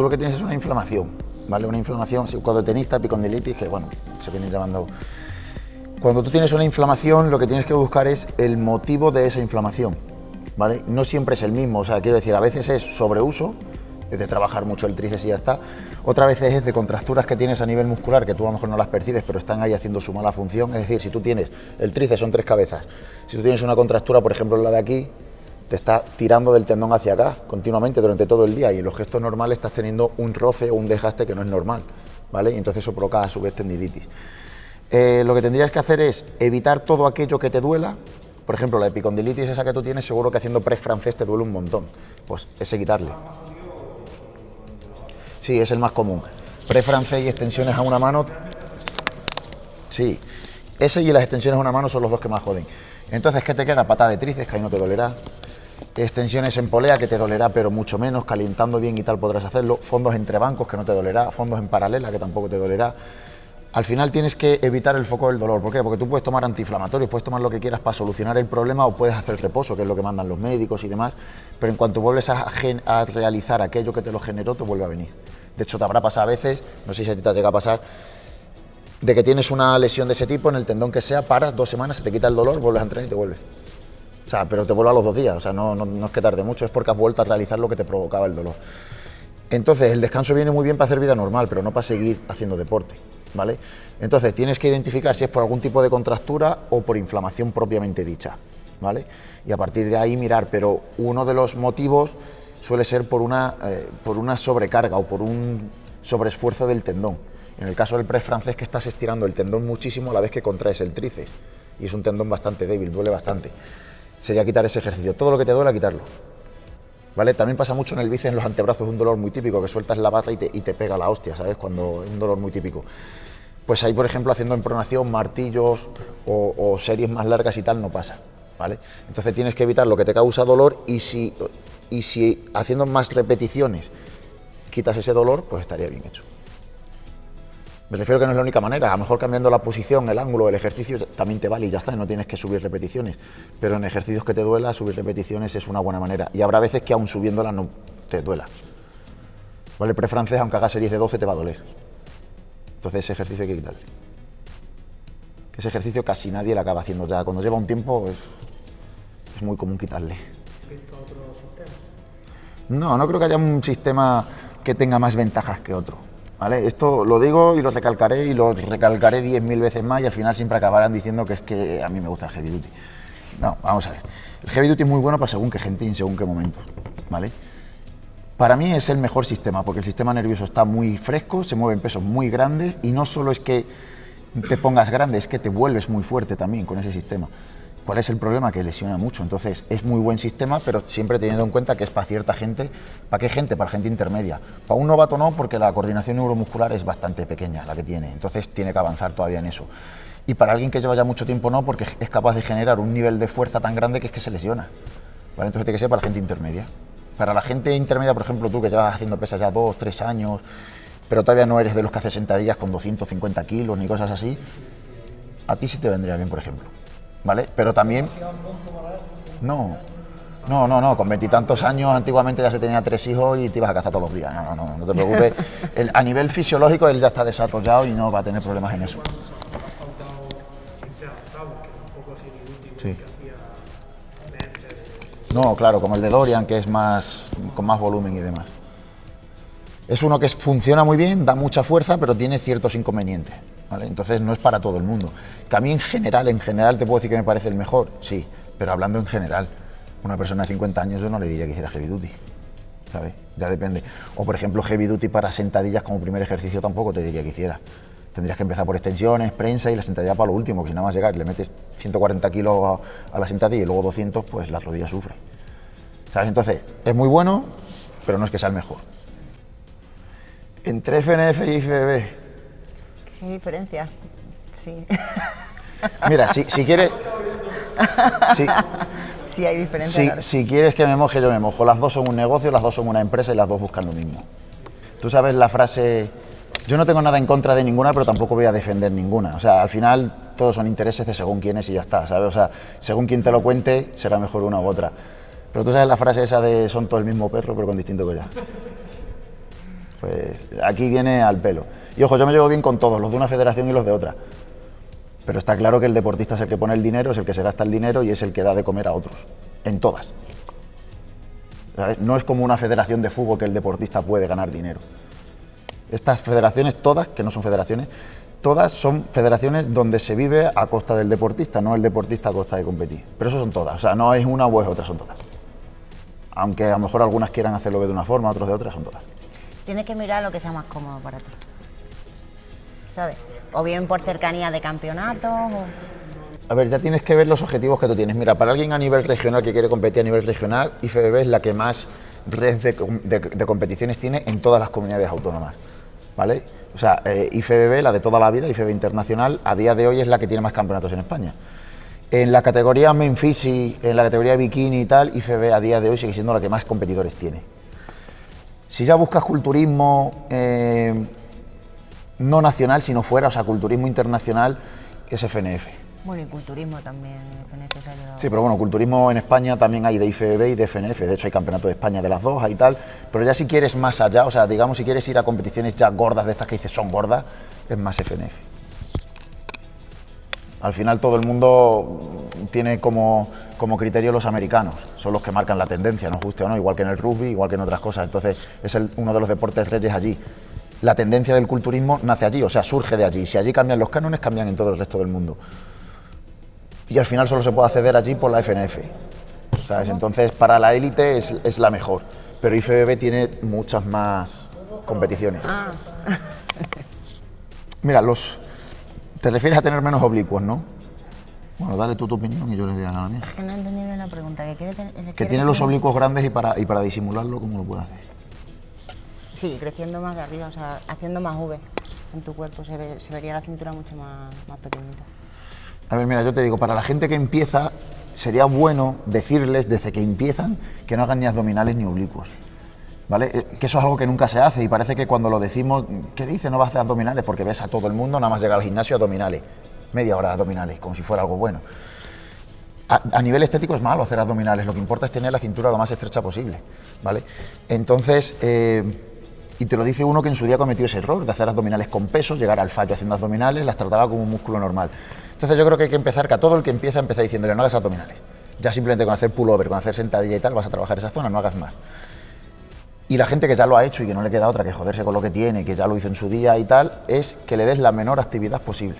Tú lo que tienes es una inflamación, ¿vale? Una inflamación, cuando tenista, que bueno, se viene llamando... Cuando tú tienes una inflamación, lo que tienes que buscar es el motivo de esa inflamación, ¿vale? No siempre es el mismo, o sea, quiero decir, a veces es sobreuso, es de trabajar mucho el tríceps y ya está. Otra vez es de contracturas que tienes a nivel muscular, que tú a lo mejor no las percibes, pero están ahí haciendo su mala función. Es decir, si tú tienes, el tríceps son tres cabezas, si tú tienes una contractura, por ejemplo, la de aquí, te está tirando del tendón hacia acá continuamente durante todo el día y en los gestos normales estás teniendo un roce o un desgaste que no es normal, ¿vale? Y entonces eso provoca a su vez tendinitis. Eh, lo que tendrías que hacer es evitar todo aquello que te duela, por ejemplo, la epicondilitis esa que tú tienes, seguro que haciendo press francés te duele un montón, pues ese quitarle. Sí, es el más común. Press francés y extensiones a una mano, sí, ese y las extensiones a una mano son los dos que más joden. Entonces, ¿qué te queda? Patada de tríceps, que ahí no te dolerá extensiones en polea que te dolerá pero mucho menos, calentando bien y tal podrás hacerlo, fondos entre bancos que no te dolerá, fondos en paralela que tampoco te dolerá. Al final tienes que evitar el foco del dolor, ¿por qué? Porque tú puedes tomar antiinflamatorios, puedes tomar lo que quieras para solucionar el problema o puedes hacer reposo, que es lo que mandan los médicos y demás, pero en cuanto vuelves a, a realizar aquello que te lo generó, te vuelve a venir. De hecho, te habrá pasado a veces, no sé si a ti te llega a pasar, de que tienes una lesión de ese tipo en el tendón que sea, paras dos semanas, se te quita el dolor, vuelves a entrenar y te vuelves. O sea, pero te vuelve a los dos días, o sea, no, no, es que tarde mucho, es porque has vuelto a realizar lo que te provocaba el dolor. Entonces, el descanso viene muy bien para hacer vida normal, pero no para seguir haciendo deporte, ¿vale? Entonces, tienes que identificar si es por algún tipo de contractura o por inflamación propiamente dicha, ¿vale? Y a partir de ahí mirar, pero uno de los motivos suele ser por una, eh, por una sobrecarga o por un sobreesfuerzo del tendón. En el caso del press francés que estás estirando el tendón muchísimo a la vez que contraes el tríceps y es un tendón bastante débil, duele bastante sería quitar ese ejercicio. Todo lo que te duele, quitarlo. ¿Vale? También pasa mucho en el bíceps, en los antebrazos, un dolor muy típico, que sueltas la bata y te, pega la hostia, ¿sabes? Cuando es un dolor muy típico. Pues ahí, por ejemplo, haciendo en pronación, martillos o, series más largas y tal, no pasa, ¿vale? Entonces tienes que evitar lo que te causa dolor y si, y si haciendo más repeticiones quitas ese dolor, pues estaría bien hecho. Me refiero que no es la única manera, a lo mejor cambiando la posición, el ángulo, el ejercicio también te vale y ya está, no tienes que subir repeticiones. Pero en ejercicios que te duela, subir repeticiones es una buena manera. Y habrá veces que aún subiéndola no te duela. ¿Vale? El pre-francés, aunque haga series de 12, te va a doler. Entonces ese ejercicio hay que quitarle. Ese ejercicio casi nadie lo acaba haciendo ya. Cuando lleva un tiempo es, es muy común quitarle. No, no creo que haya un sistema que tenga más ventajas que otro. Esto lo digo y lo recalcaré y lo recalcaré 10.000 veces más y al final siempre acabarán diciendo que es que a mí me gusta el heavy duty. No, vamos a ver. El heavy duty es muy bueno para según qué gente y según qué momentos, ¿vale? Para mí es el mejor sistema porque el sistema nervioso está muy fresco, se mueven pesos muy grandes y no solo es que te pongas grande, es que te vuelves muy fuerte también con ese sistema. ¿Cuál es el problema? Que lesiona mucho. Entonces, es muy buen sistema, pero siempre teniendo en cuenta que es para cierta gente. ¿Para qué gente? Para gente intermedia. Para un novato no, porque la coordinación neuromuscular es bastante pequeña, la que tiene. Entonces, tiene que avanzar todavía en eso. Y para alguien que lleva ya mucho tiempo no, porque es capaz de generar un nivel de fuerza tan grande que es que se lesiona. Entonces, tiene que ser para la gente intermedia. Para la gente intermedia, por ejemplo, tú que llevas haciendo pesas ya dos, tres años, pero todavía no eres de los que hace sentadillas con 250 kilos ni cosas así, a ti sí te vendría bien, por ejemplo. ¿Vale? Pero también... No, no, no, no, con veintitantos años antiguamente ya se tenía tres hijos y te ibas a cazar todos los días. No, no, no, no te preocupes. a nivel fisiológico él ya está desarrollado y no va a tener problemas en eso. Sí. No, claro, como el de Dorian, que es más con más volumen y demás. Es uno que funciona muy bien, da mucha fuerza, pero tiene ciertos inconvenientes. Entonces no es para todo el mundo. Que a mí en general, en general te puedo decir que me parece el mejor, sí, pero hablando en general, una persona de 50 años yo no le diría que hiciera heavy duty, ¿sabes? Ya depende. O por ejemplo heavy duty para sentadillas como primer ejercicio tampoco te diría que hiciera. Tendrías que empezar por extensiones, prensa y la sentadilla para lo último, que si nada más llegar le metes 140 kilos a, la sentadilla y luego 200, pues la rodilla sufre. ¿Sabes? Entonces, es muy bueno, pero no es que sea el mejor. Entre FNF y IFBB, ¿Qué diferencia? Sí. Mira, si, si quieres... Si, sí hay diferencia. Si, quieres que me moje, yo me mojo. Las dos son un negocio, las dos son una empresa y las dos buscan lo mismo. Tú sabes la frase... Yo no tengo nada en contra de ninguna, pero tampoco voy a defender ninguna. O sea, al final todos son intereses de según quién es y ya está, ¿sabes? O sea, según quien te lo cuente, será mejor una u otra. Pero tú sabes la frase esa de son todo el mismo perro, pero con distinto collar. Pues aquí viene al pelo. Y ojo, yo me llevo bien con todos, los de una federación y los de otra. Pero está claro que el deportista es el que pone el dinero, es el que se gasta el dinero y es el que da de comer a otros. En todas. No es como una federación de fútbol que el deportista puede ganar dinero. Estas federaciones, todas, que no son federaciones, todas son federaciones donde se vive a costa del deportista, no el deportista a costa de competir. Pero eso son todas, o sea, no es una o es otra, son todas. Aunque a lo mejor algunas quieran hacerlo de una forma, otros de otra, son todas. Tienes que mirar lo que sea más cómodo para ti. ¿Sabes? O bien por cercanía de campeonatos. A ver, ya tienes que ver los objetivos que tú tienes. Mira, para alguien a nivel regional que quiere competir a nivel regional, IFBB es la que más red de, competiciones tiene en todas las comunidades autónomas. ¿Vale? O sea, eh, IFBB, la de toda la vida, IFBB Internacional, a día de hoy es la que tiene más campeonatos en España. En la categoría Memphis en la categoría bikini y tal, IFBB a día de hoy sigue siendo la que más competidores tiene. Si ya buscas culturismo eh, no nacional, sino fuera, o sea, culturismo internacional, es FNF. Bueno, y culturismo también FNF Sí, pero bueno, culturismo en España también hay de IFBB y de FNF. De hecho, hay campeonato de España de las dos, hay tal. Pero ya si quieres más allá, o sea, digamos, si quieres ir a competiciones ya gordas de estas que dices son gordas, es más FNF. Al final todo el mundo tiene como, como criterio los americanos, son los que marcan la tendencia, nos guste o no, igual que en el rugby, igual que en otras cosas. Entonces es uno de los deportes reyes allí. La tendencia del culturismo nace allí, o sea, surge de allí. Si allí cambian los cánones, cambian en todo el resto del mundo y al final solo se puede acceder allí por la FNF. ¿sabes? Entonces, para la élite es, la mejor, pero IFBB tiene muchas más competiciones. Ah. Mira, los te refieres a tener menos oblicuos, ¿no? Bueno, dale tú tu opinión y yo les digo la mía. Es que no entendí bien la pregunta. Que, quiere tener, que tiene los oblicuos grandes y para, y para disimularlo, ¿cómo lo puede hacer? Sí, creciendo más de arriba, o sea, haciendo más V en tu cuerpo, se, se vería la cintura mucho más, más pequeñita. A ver, mira, yo te digo, para la gente que empieza, sería bueno decirles desde que empiezan que no hagan ni abdominales ni oblicuos. Eh, que eso es algo que nunca se hace y parece que cuando lo decimos, ¿qué dice? No vas a hacer abdominales porque ves a todo el mundo, nada más llega al gimnasio abdominales, media hora de abdominales, como si fuera algo bueno. A, nivel estético es malo hacer abdominales, lo que importa es tener la cintura lo más estrecha posible, ¿vale? Entonces, eh, y te lo dice uno que en su día cometió ese error de hacer abdominales con pesos, llegar al fallo haciendo abdominales, las trataba como un músculo normal. Entonces yo creo que hay que empezar, que a todo el que empieza, empieza diciéndole no hagas abdominales. Ya simplemente con hacer pullover, con hacer sentadilla y tal, vas a trabajar esa zona, no hagas más. Y la gente que ya lo ha hecho y que no le queda otra que joderse con lo que tiene, que ya lo hizo en su día y tal, es que le des la menor actividad posible.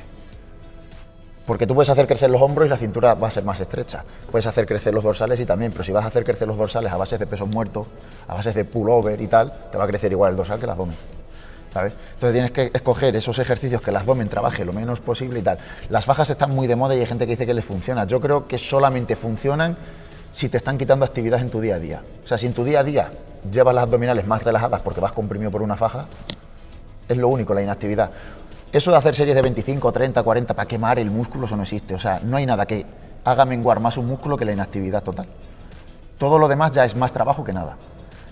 Porque tú puedes hacer crecer los hombros y la cintura va a ser más estrecha. Puedes hacer crecer los dorsales y también, pero si vas a hacer crecer los dorsales a base de pesos muertos, a base de pullover y tal, te va a crecer igual el dorsal que el abdomen. Entonces tienes que escoger esos ejercicios que el abdomen trabaje lo menos posible y tal. Las fajas están muy de moda y hay gente que dice que les funciona. Yo creo que solamente funcionan si te están quitando actividad en tu día a día. O sea, si en tu día a día llevas las abdominales más relajadas porque vas comprimido por una faja, es lo único, la inactividad. Eso de hacer series de 25, 30, 40 para quemar el músculo, eso no existe. O sea, no hay nada que haga menguar más un músculo que la inactividad total. Todo lo demás ya es más trabajo que nada.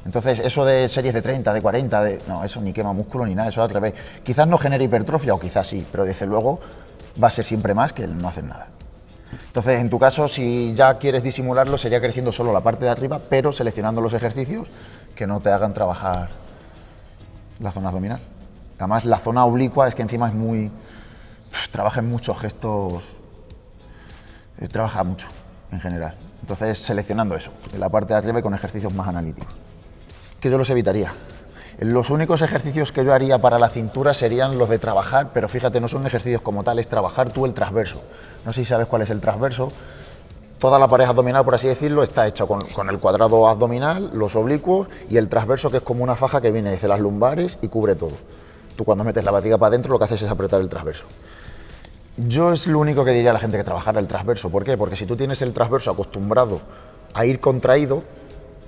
Entonces, eso de series de 30, de 40, de, no, eso ni quema músculo ni nada, eso al revés. Quizás no genere hipertrofia o quizás sí, pero desde luego va a ser siempre más que el no hacer nada. Entonces, en tu caso, si ya quieres disimularlo, sería creciendo solo la parte de arriba, pero seleccionando los ejercicios que no te hagan trabajar la zona abdominal. Además, la zona oblicua es que encima es muy... trabaja en muchos gestos... Eh, trabaja mucho, en general. Entonces, seleccionando eso, en la parte de arriba y con ejercicios más analíticos que yo los evitaría. Los únicos ejercicios que yo haría para la cintura serían los de trabajar, pero fíjate, no son ejercicios como tal, es trabajar tú el transverso. No sé si sabes cuál es el transverso. Toda la pared abdominal, por así decirlo, está hecha con, el cuadrado abdominal, los oblicuos y el transverso, que es como una faja que viene desde las lumbares y cubre todo. Tú cuando metes la barriga para adentro lo que haces es apretar el transverso. Yo es lo único que diría a la gente que trabajara el transverso. ¿Por qué? Porque si tú tienes el transverso acostumbrado a ir contraído,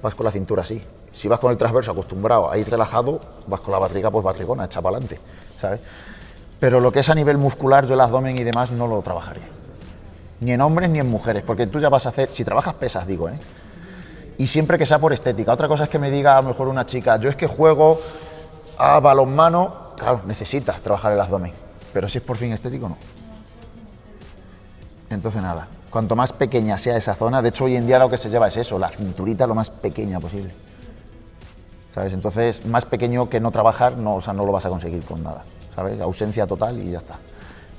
vas con la cintura así. Si vas con el transverso acostumbrado a ir relajado, vas con la barriga pues barrigona, echa para adelante, ¿sabes? Pero lo que es a nivel muscular, yo el abdomen y demás no lo trabajaría. Ni en hombres ni en mujeres, porque tú ya vas a hacer, si trabajas pesas, digo, ¿eh? Y siempre que sea por estética. Otra cosa es que me diga a lo mejor una chica, yo es que juego a balonmano, claro, necesitas trabajar el abdomen, pero si es por fin estético, no. Entonces nada, cuanto más pequeña sea esa zona, de hecho hoy en día lo que se lleva es eso, la cinturita lo más pequeña posible. ¿Sabes? Entonces, más pequeño que no trabajar, no, o sea, no lo vas a conseguir con nada, ¿sabes? Ausencia total y ya está.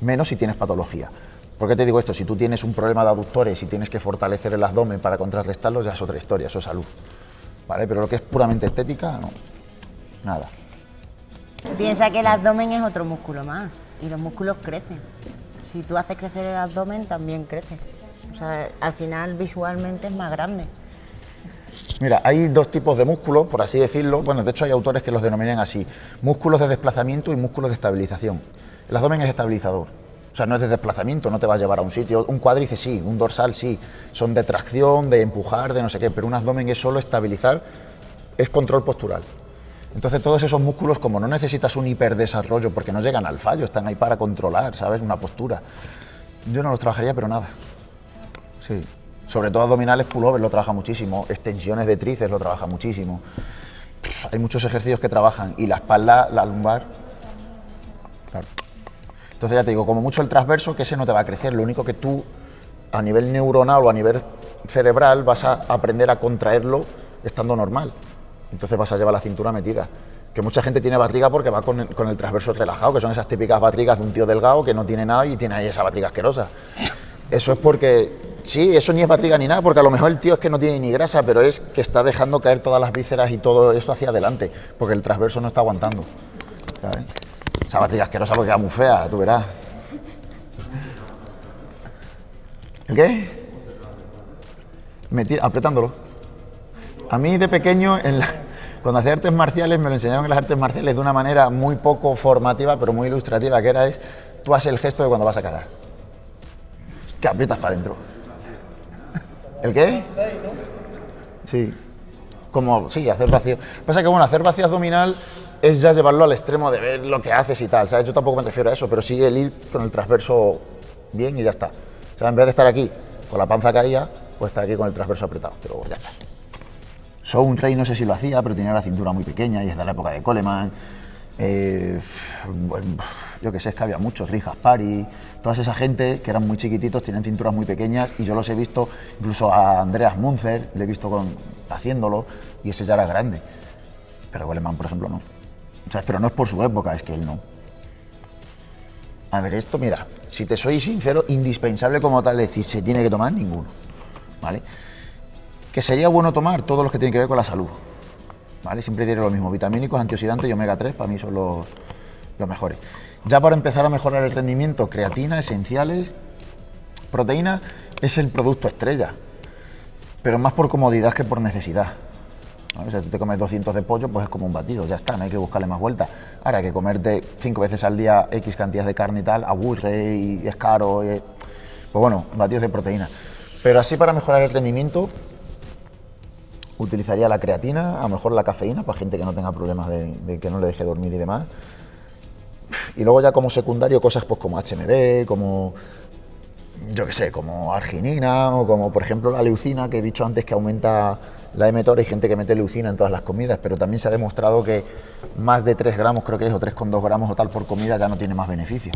Menos si tienes patología. ¿Por qué te digo esto? Si tú tienes un problema de aductores y tienes que fortalecer el abdomen para contrarrestarlo, ya es otra historia, eso es salud. ¿Vale? Pero lo que es puramente estética, no. Nada. Piensa que el abdomen es otro músculo más y los músculos crecen. Si tú haces crecer el abdomen, también crece. O sea, al final visualmente es más grande. Mira, hay dos tipos de músculos, por así decirlo. Bueno, de hecho hay autores que los denominan así. Músculos de desplazamiento y músculos de estabilización. El abdomen es estabilizador. O sea, no es de desplazamiento, no te va a llevar a un sitio. Un cuádriceps sí, un dorsal sí. Son de tracción, de empujar, de no sé qué. Pero un abdomen es solo estabilizar, es control postural. Entonces todos esos músculos, como no necesitas un hiperdesarrollo, porque no llegan al fallo, están ahí para controlar, ¿sabes? Una postura. Yo no los trabajaría, pero nada. Sí. Sobre todo abdominales, pullover lo trabaja muchísimo, extensiones de tríceps lo trabaja muchísimo. Hay muchos ejercicios que trabajan y la espalda, la lumbar. Claro. Entonces ya te digo, como mucho el transverso, que ese no te va a crecer, lo único que tú a nivel neuronal o a nivel cerebral vas a aprender a contraerlo estando normal. Entonces vas a llevar la cintura metida. Que mucha gente tiene barriga porque va con el, transverso relajado, que son esas típicas barrigas de un tío delgado que no tiene nada y tiene ahí esa barriga asquerosa. Eso es porque, sí, eso ni es barriga ni nada, porque a lo mejor el tío es que no tiene ni grasa, pero es que está dejando caer todas las vísceras y todo eso hacia adelante, porque el transverso no está aguantando. Esa batilla asquerosa porque queda muy fea, tú verás. ¿El qué? apretándolo. A mí de pequeño, cuando hacía artes marciales, me lo enseñaron en las artes marciales de una manera muy poco formativa, pero muy ilustrativa, que era es, tú haces el gesto de cuando vas a cagar. Que aprietas para adentro. ¿El qué? Sí. Como, sí, hacer vacío. Pasa que, bueno, hacer vacío abdominal es ya llevarlo al extremo de ver lo que haces y tal, ¿sabes? Yo tampoco me refiero a eso, pero sí el ir con el transverso bien y ya está. O sea, en vez de estar aquí con la panza caída, pues estar aquí con el transverso apretado, pero ya está. Show un Rey no sé si lo hacía, pero tenía la cintura muy pequeña y es de la época de Coleman. Eh, yo que sé, es que había muchos, Rijas Pari, toda esa gente que eran muy chiquititos, tienen cinturas muy pequeñas y yo los he visto, incluso a Andreas Munzer, le he visto con, haciéndolo y ese ya era grande. Pero Coleman, por ejemplo, no pero no es por su época, es que él no. A ver, esto, mira, si te soy sincero, indispensable como tal decir, se tiene que tomar ninguno. ¿Vale? Que sería bueno tomar todos los que tienen que ver con la salud. ¿Vale? Siempre diré lo mismo, vitamínicos, antioxidantes y omega 3 para mí son los, los mejores. Ya para empezar a mejorar el rendimiento, creatina, esenciales, proteína es el producto estrella, pero más por comodidad que por necesidad. Si tú te comes 200 de pollo, pues es como un batido, ya está, no hay que buscarle más vuelta. Ahora, que comerte cinco veces al día X cantidades de carne y tal, aburre y es caro, pues bueno, batidos de proteína. Pero así para mejorar el rendimiento, utilizaría la creatina, a lo mejor la cafeína, para gente que no tenga problemas de, que no le deje dormir y demás. Y luego ya como secundario cosas pues como HMB, como yo qué sé, como arginina o como por ejemplo la leucina que he dicho antes que aumenta la mTOR. Hay gente que mete leucina en todas las comidas, pero también se ha demostrado que más de 3 gramos, creo que es, o 3,2 gramos o tal por comida ya no tiene más beneficio.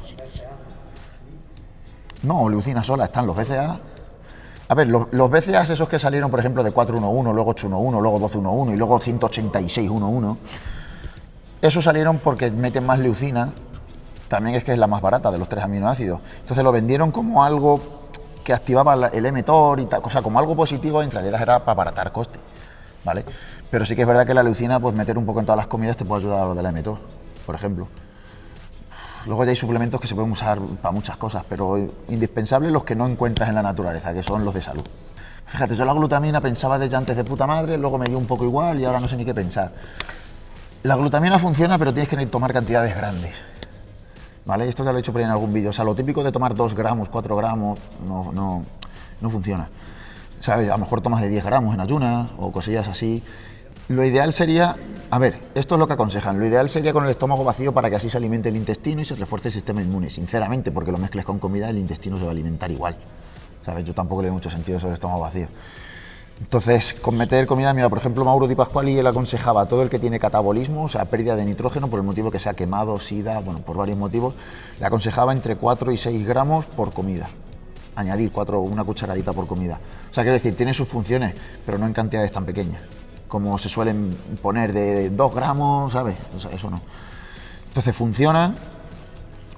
No, leucina sola, están los BCA. A ver, los, los BCA esos que salieron, por ejemplo, de 411, luego 811, luego 1211 y luego 18611, esos salieron porque meten más leucina también es que es la más barata de los tres aminoácidos. Entonces lo vendieron como algo que activaba el mTOR y tal, o sea, como algo positivo, en realidad era para abaratar coste, ¿vale? Pero sí que es verdad que la leucina, pues meter un poco en todas las comidas te puede ayudar a lo del mTOR, por ejemplo. Luego ya hay suplementos que se pueden usar para muchas cosas, pero indispensables los que no encuentras en la naturaleza, que son los de salud. Fíjate, yo la glutamina pensaba desde antes de puta madre, luego me dio un poco igual y ahora no sé ni qué pensar. La glutamina funciona, pero tienes que tomar cantidades grandes. ¿vale? Esto ya lo he hecho por ahí en algún vídeo. O sea, lo típico de tomar 2 gramos, 4 gramos, no, no, no funciona. ¿Sabes? A lo mejor tomas de 10 gramos en ayunas o cosillas así. Lo ideal sería, a ver, esto es lo que aconsejan, lo ideal sería con el estómago vacío para que así se alimente el intestino y se refuerce el sistema inmune, sinceramente, porque lo mezcles con comida, el intestino se va a alimentar igual. ¿Sabes? Yo tampoco le doy mucho sentido sobre el estómago vacío. Entonces, con meter comida, mira, por ejemplo, Mauro Di Pasquali él aconsejaba a todo el que tiene catabolismo, o sea, pérdida de nitrógeno por el motivo que sea quemado, sida, bueno, por varios motivos, le aconsejaba entre 4 y 6 gramos por comida. Añadir 4, una cucharadita por comida. O sea, quiero decir, tiene sus funciones, pero no en cantidades tan pequeñas como se suelen poner de 2 gramos, ¿sabes? Eso no. Entonces funciona,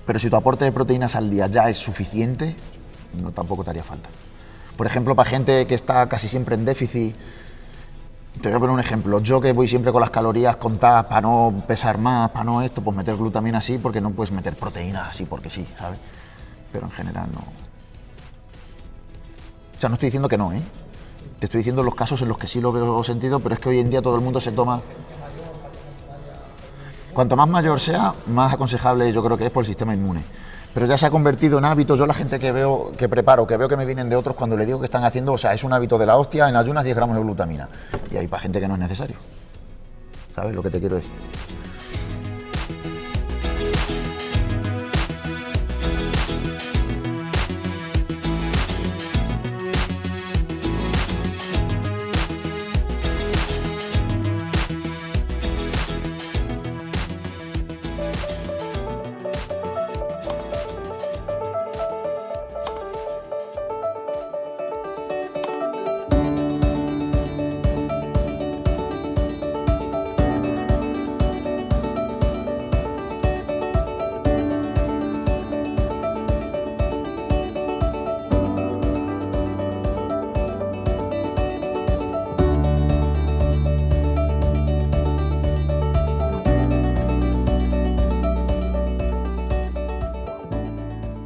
pero si tu aporte de proteínas al día ya es suficiente, no tampoco te haría falta. Por ejemplo, para gente que está casi siempre en déficit, te voy a poner un ejemplo. Yo que voy siempre con las calorías contadas para no pesar más, para no esto, pues meter glutamina así, porque no puedes meter proteínas así porque sí, ¿sabes? Pero en general no. O sea, no estoy diciendo que no, ¿eh? Te estoy diciendo los casos en los que sí lo veo sentido, pero es que hoy en día todo el mundo se toma. Cuanto más mayor sea, más aconsejable yo creo que es por el sistema inmune. Pero ya se ha convertido en hábito. Yo la gente que veo, que preparo, que veo que me vienen de otros, cuando le digo que están haciendo, o sea, es un hábito de la hostia, en ayunas 10 gramos de glutamina. Y hay para gente que no es necesario. ¿Sabes lo que te quiero decir?